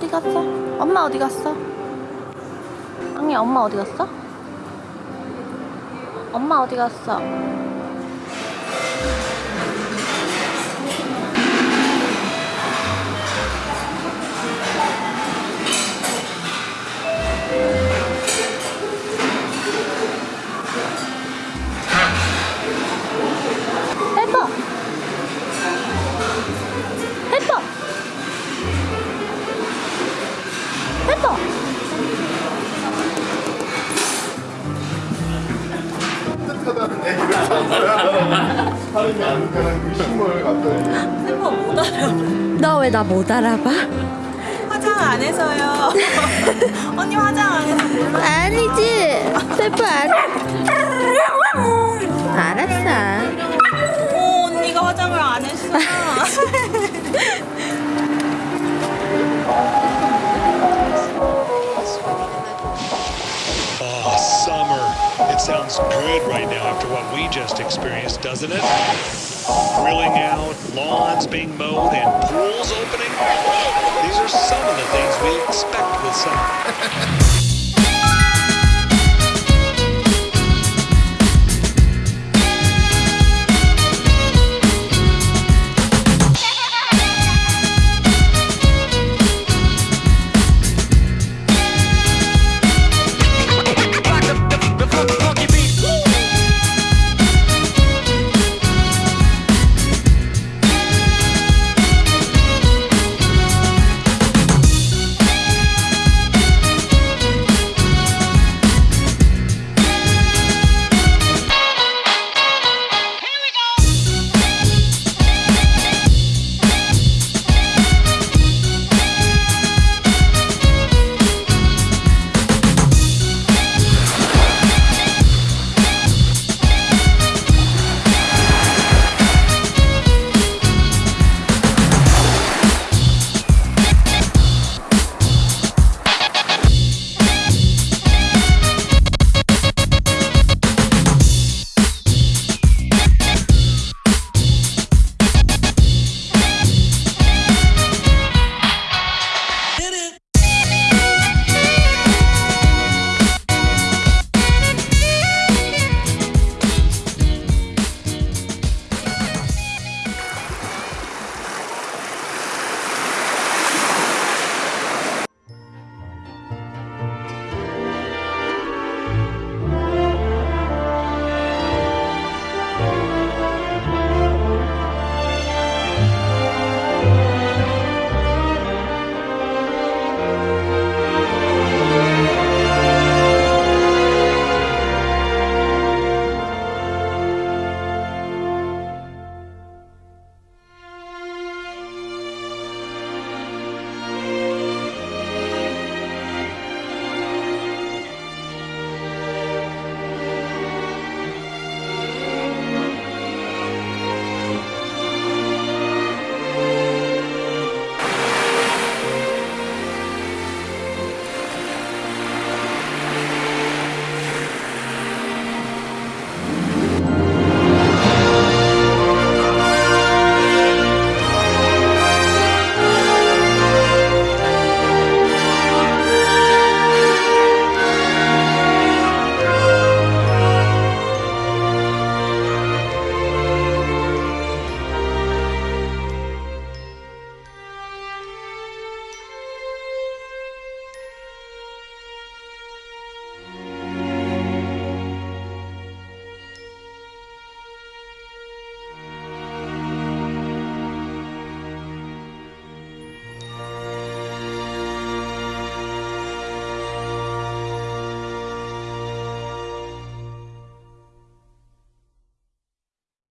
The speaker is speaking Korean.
어디 갔어? 엄마 어디 갔어? 앙이 엄마 어디 갔어? 엄마 어디 갔어? 사람이 가는 못 알아. 너 왜 나 못 알아봐? 화장 안 해서요. 언니 화장 안 해서 몰라. 아니지. 셀프 안. 알았어. 어, 언니가 화장을 안 했어. It sounds good right now after what we just experienced, doesn't it? Grilling out, lawns being mowed, and pools opening. These are some of the things we expect with summer.